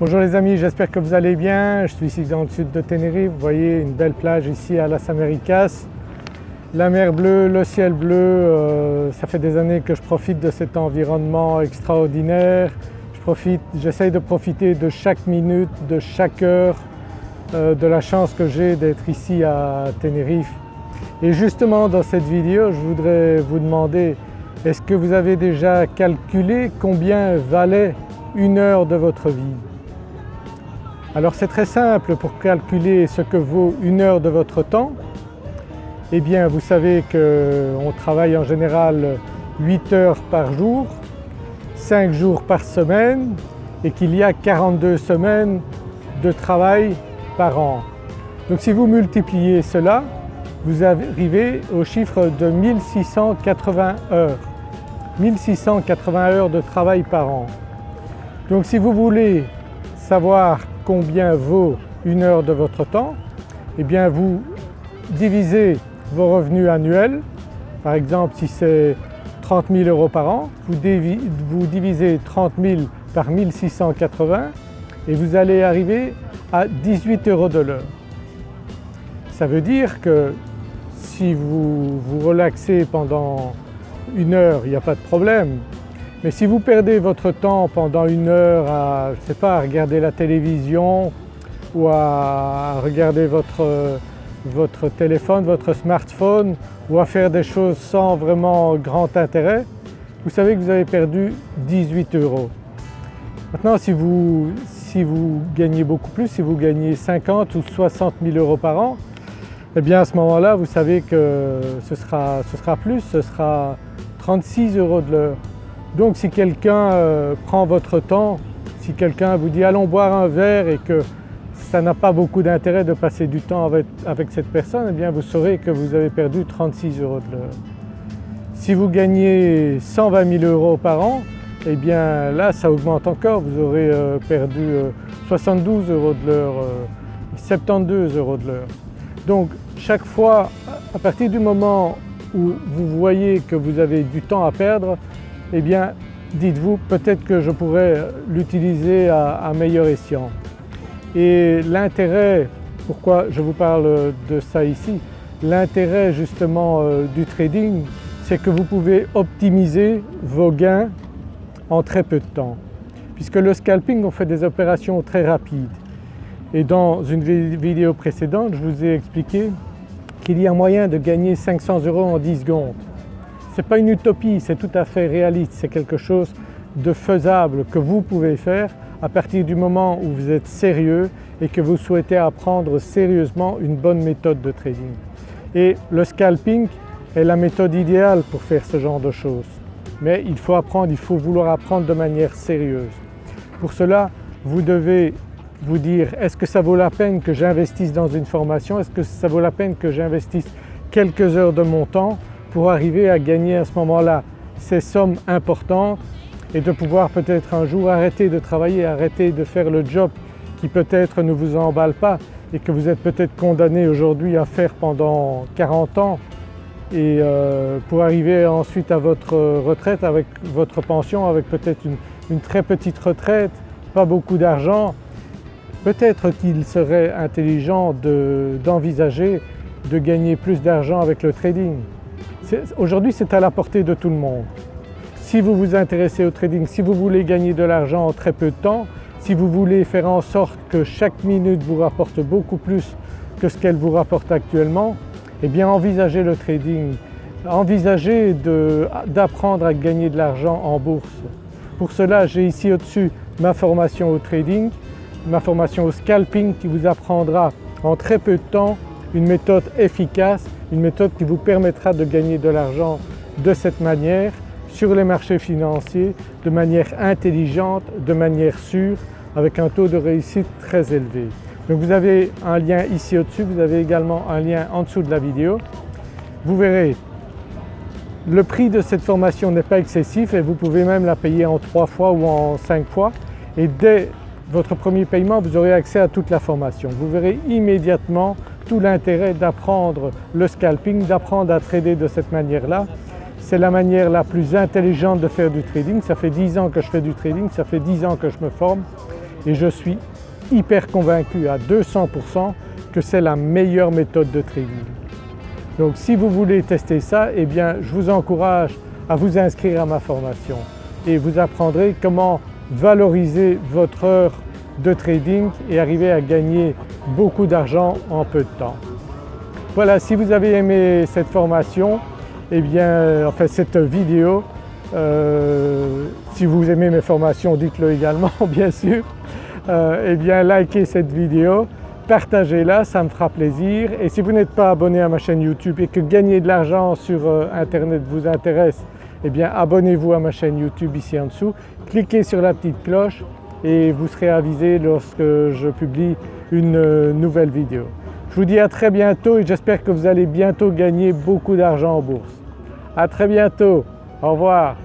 Bonjour les amis, j'espère que vous allez bien. Je suis ici dans le sud de Tenerife, vous voyez une belle plage ici à Las Americas. La mer bleue, le ciel bleu, euh, ça fait des années que je profite de cet environnement extraordinaire. J'essaye de profiter de chaque minute, de chaque heure, euh, de la chance que j'ai d'être ici à Tenerife. Et justement dans cette vidéo, je voudrais vous demander est-ce que vous avez déjà calculé combien valait une heure de votre vie? Alors c'est très simple pour calculer ce que vaut une heure de votre temps. Eh bien vous savez qu'on travaille en général 8 heures par jour, 5 jours par semaine et qu'il y a 42 semaines de travail par an. Donc si vous multipliez cela, vous arrivez au chiffre de 1680 heures. 1680 heures de travail par an. Donc si vous voulez savoir combien vaut une heure de votre temps, eh bien vous divisez vos revenus annuels, par exemple si c'est 30 000 euros par an, vous, vous divisez 30 000 par 1680 et vous allez arriver à 18 euros de l'heure. Ça veut dire que si vous vous relaxez pendant une heure, il n'y a pas de problème. Mais si vous perdez votre temps pendant une heure à, je sais pas, à regarder la télévision ou à regarder votre, votre téléphone, votre smartphone ou à faire des choses sans vraiment grand intérêt, vous savez que vous avez perdu 18 euros. Maintenant si vous, si vous gagnez beaucoup plus, si vous gagnez 50 ou 60 000 euros par an, eh bien à ce moment-là vous savez que ce sera, ce sera plus, ce sera 36 euros de l'heure. Donc si quelqu'un euh, prend votre temps, si quelqu'un vous dit allons boire un verre et que ça n'a pas beaucoup d'intérêt de passer du temps avec, cette personne, eh bien vous saurez que vous avez perdu 36 euros de l'heure. Si vous gagnez 120 000 euros par an, eh bien là ça augmente encore, vous aurez euh, perdu 72 euh, euros de l'heure, 72 euros de l'heure. Donc chaque fois, à partir du moment où vous voyez que vous avez du temps à perdre, eh bien dites-vous peut-être que je pourrais l'utiliser à, meilleur escient. Et l'intérêt, pourquoi je vous parle de ça ici, l'intérêt justement euh, du trading c'est que vous pouvez optimiser vos gains en très peu de temps. Puisque le scalping on fait des opérations très rapides et dans une vidéo précédente je vous ai expliqué qu'il y a moyen de gagner 500 euros en 10 secondes. Ce n'est pas une utopie, c'est tout à fait réaliste, c'est quelque chose de faisable que vous pouvez faire à partir du moment où vous êtes sérieux et que vous souhaitez apprendre sérieusement une bonne méthode de trading. Et le scalping est la méthode idéale pour faire ce genre de choses. Mais il faut apprendre, il faut vouloir apprendre de manière sérieuse. Pour cela, vous devez vous dire est-ce que ça vaut la peine que j'investisse dans une formation, est-ce que ça vaut la peine que j'investisse quelques heures de mon temps pour arriver à gagner à ce moment-là ces sommes importantes et de pouvoir peut-être un jour arrêter de travailler, arrêter de faire le job qui peut-être ne vous emballe pas et que vous êtes peut-être condamné aujourd'hui à faire pendant 40 ans et euh, pour arriver ensuite à votre retraite avec votre pension, avec peut-être une, une très petite retraite, pas beaucoup d'argent, Peut-être qu'il serait intelligent d'envisager de, gagner plus d'argent avec le trading. Aujourd'hui c'est à la portée de tout le monde. Si vous vous intéressez au trading, si vous voulez gagner de l'argent en très peu de temps, si vous voulez faire en sorte que chaque minute vous rapporte beaucoup plus que ce qu'elle vous rapporte actuellement, eh bien envisagez le trading, envisagez d'apprendre à gagner de l'argent en bourse. Pour cela j'ai ici au-dessus ma formation au trading ma formation au scalping qui vous apprendra en très peu de temps une méthode efficace, une méthode qui vous permettra de gagner de l'argent de cette manière sur les marchés financiers de manière intelligente, de manière sûre, avec un taux de réussite très élevé. Donc vous avez un lien ici au-dessus, vous avez également un lien en dessous de la vidéo. Vous verrez, le prix de cette formation n'est pas excessif et vous pouvez même la payer en trois fois ou en cinq fois et dès votre premier paiement, vous aurez accès à toute la formation. Vous verrez immédiatement tout l'intérêt d'apprendre le scalping, d'apprendre à trader de cette manière-là. C'est la manière la plus intelligente de faire du trading. Ça fait 10 ans que je fais du trading, ça fait 10 ans que je me forme et je suis hyper convaincu à 200% que c'est la meilleure méthode de trading. Donc si vous voulez tester ça, eh bien je vous encourage à vous inscrire à ma formation et vous apprendrez comment valoriser votre heure de trading et arriver à gagner beaucoup d'argent en peu de temps. Voilà, si vous avez aimé cette formation, eh bien, enfin cette vidéo, euh, si vous aimez mes formations dites-le également bien sûr, euh, eh bien likez cette vidéo, partagez-la, ça me fera plaisir. Et si vous n'êtes pas abonné à ma chaîne YouTube et que gagner de l'argent sur euh, internet vous intéresse, eh bien abonnez-vous à ma chaîne YouTube ici en dessous, cliquez sur la petite cloche et vous serez avisé lorsque je publie une euh, nouvelle vidéo. Je vous dis à très bientôt et j'espère que vous allez bientôt gagner beaucoup d'argent en bourse. À très bientôt, au revoir.